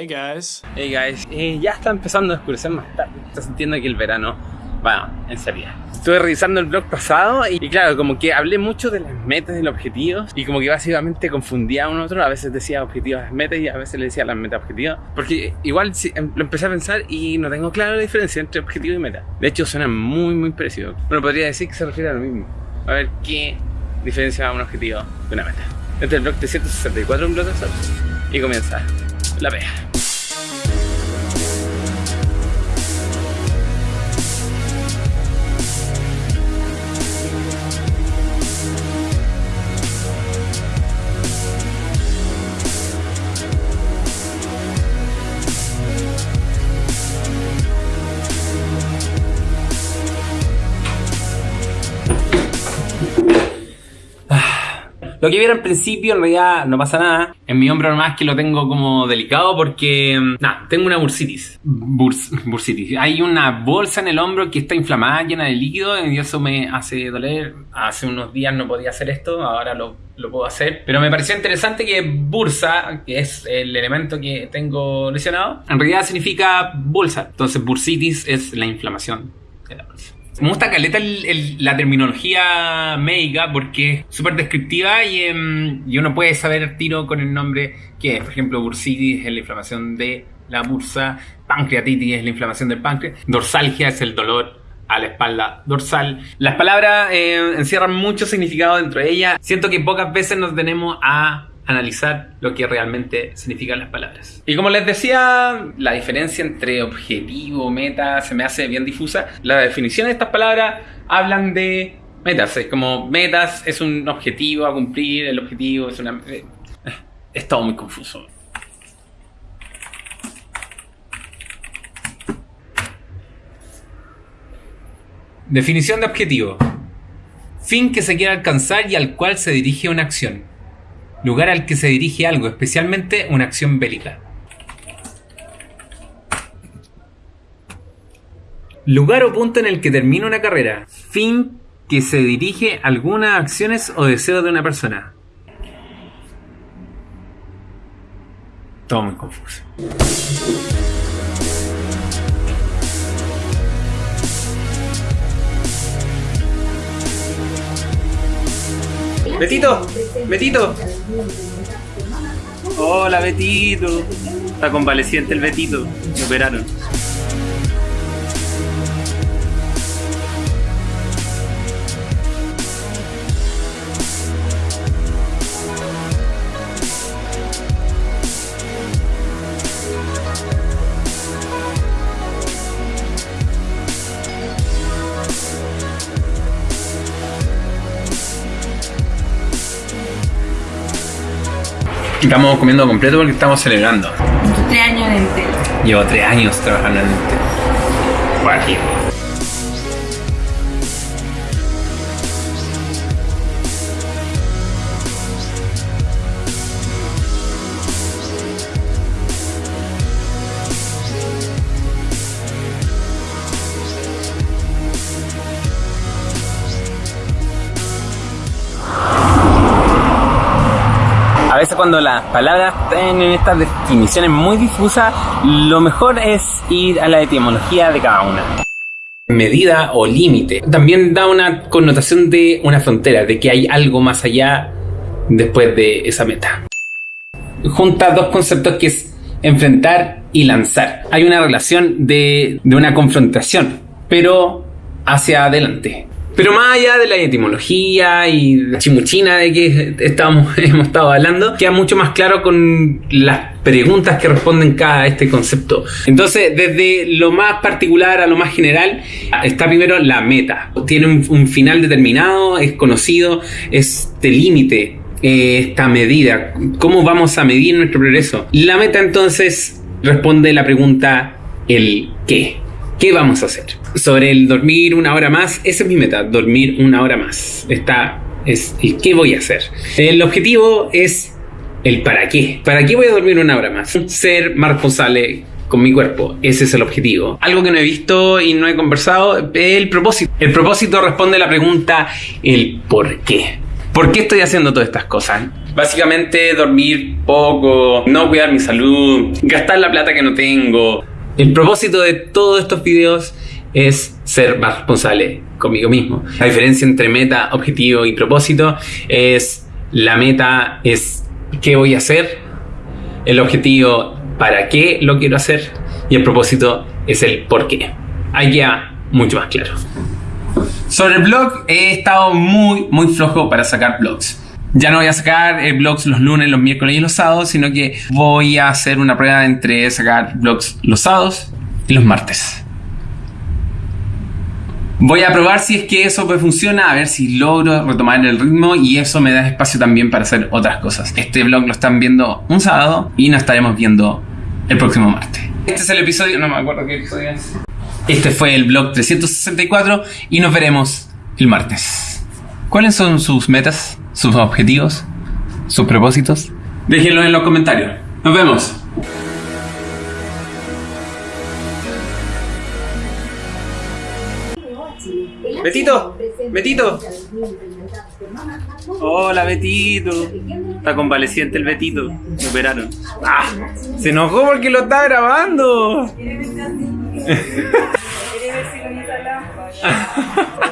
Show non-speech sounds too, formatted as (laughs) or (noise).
Hey guys. Hey guys, ya está empezando a oscurecer más tarde. Está sintiendo que el verano va en serio. Estuve revisando el blog pasado y, y, claro, como que hablé mucho de las metas y los objetivos y como que básicamente confundía a uno otro. A veces decía objetivos metas y a veces le decía las metas objetivos. Porque igual em, lo empecé a pensar y no tengo clara la diferencia entre objetivo y meta. De hecho, suenan muy, muy parecidos. Bueno, podría decir que se refiere a lo mismo. A ver qué diferencia un objetivo de una meta. Este es el blog 364 un blog de. Y comienza la pega. Lo que vieron al principio en realidad no pasa nada. En mi hombro nomás que lo tengo como delicado porque... Nada, tengo una bursitis. Burs, bursitis. Hay una bolsa en el hombro que está inflamada, llena de líquido y eso me hace doler. Hace unos días no podía hacer esto, ahora lo, lo puedo hacer. Pero me pareció interesante que bursa, que es el elemento que tengo lesionado, en realidad significa bolsa. Entonces bursitis es la inflamación de la bolsa. Me gusta caleta la terminología médica porque es súper descriptiva y, y, uno puede saber tiro con el nombre que es. Por ejemplo, bursitis es la inflamación de la bursa, pancreatitis es la inflamación del páncreas, dorsalgia es el dolor a la espalda dorsal. Las palabras eh, encierran mucho significado dentro de ellas. Siento que pocas veces nos tenemos a analizar lo que realmente significan las palabras. Y como les decía, la diferencia entre objetivo, meta, se me hace bien difusa. La definición de estas palabras hablan de metas. Es como metas es un objetivo a cumplir, el objetivo es una... (laughs) Es todo muy confuso. Definición de objetivo. Fin que se quiere alcanzar y al cual se dirige una acción lugar al que se dirige algo, especialmente una acción bélica. Lugar o punto en el que termina una carrera. Fin que se dirige algunas acciones o deseos de una persona. Todo muy confuso. Betito, Betito. Hola Betito. Está convaleciente el Betito. Me operaron. Estamos comiendo completo porque estamos celebrando. Tres años en Entel. Llevo tres años trabajando en Entel. Guajiro. Veces cuando las palabras tienen estas definiciones muy difusas, lo mejor es ir a la etimología de cada una. Medida o límite también da una connotación de una frontera, de que hay algo más allá después de esa meta. Junta dos conceptos que es enfrentar y lanzar. Hay una relación de una confrontación, pero hacia adelante. Pero más allá de la etimología y la chimuchina de que estamos, (laughs) hemos estado hablando, queda mucho más claro con las preguntas que responden cada este concepto. Entonces, desde lo más particular a lo más general, está primero la meta. Tiene un, un final determinado, es conocido, este límite, eh, esta medida. ¿Cómo vamos a medir nuestro progreso? La meta entonces responde la pregunta el qué. ¿Qué vamos a hacer? Sobre el dormir una hora más, esa es mi meta, dormir una hora más. Está, es, ¿y qué voy a hacer? El objetivo es el para qué. ¿Para qué voy a dormir una hora más? Ser más responsable con mi cuerpo. Ese es el objetivo. Algo que no he visto y no he conversado el propósito. El propósito responde a la pregunta el por qué. ¿Por qué estoy haciendo todas estas cosas? Básicamente dormir poco, no cuidar mi salud, gastar la plata que no tengo. El propósito de todos estos videos es ser más responsable conmigo mismo. La diferencia entre meta, objetivo y propósito es la meta es qué voy a hacer, el objetivo para qué lo quiero hacer y el propósito es el por qué. Ahí ya mucho más claro. Sobre el blog he estado muy muy flojo para sacar blogs. Ya no voy a sacar eh, blogs los lunes, los miércoles y los sábados, sino que voy a hacer una prueba entre sacar blogs los sábados y los martes. Voy a probar si es que eso funciona, a ver si logro retomar el ritmo y eso me da espacio también para hacer otras cosas. Este vlog lo están viendo un sábado y nos estaremos viendo el próximo martes. Este es el episodio, no me acuerdo qué episodio es. Este fue el vlog 364 y nos veremos el martes. ¿Cuáles son sus metas, sus objetivos, sus propósitos? Déjenlo en los comentarios. Nos vemos. Betito, Betito. Hola Betito. Está convaleciente el Betito. Me operaron. Ah, se enojó porque lo está grabando. (laughs)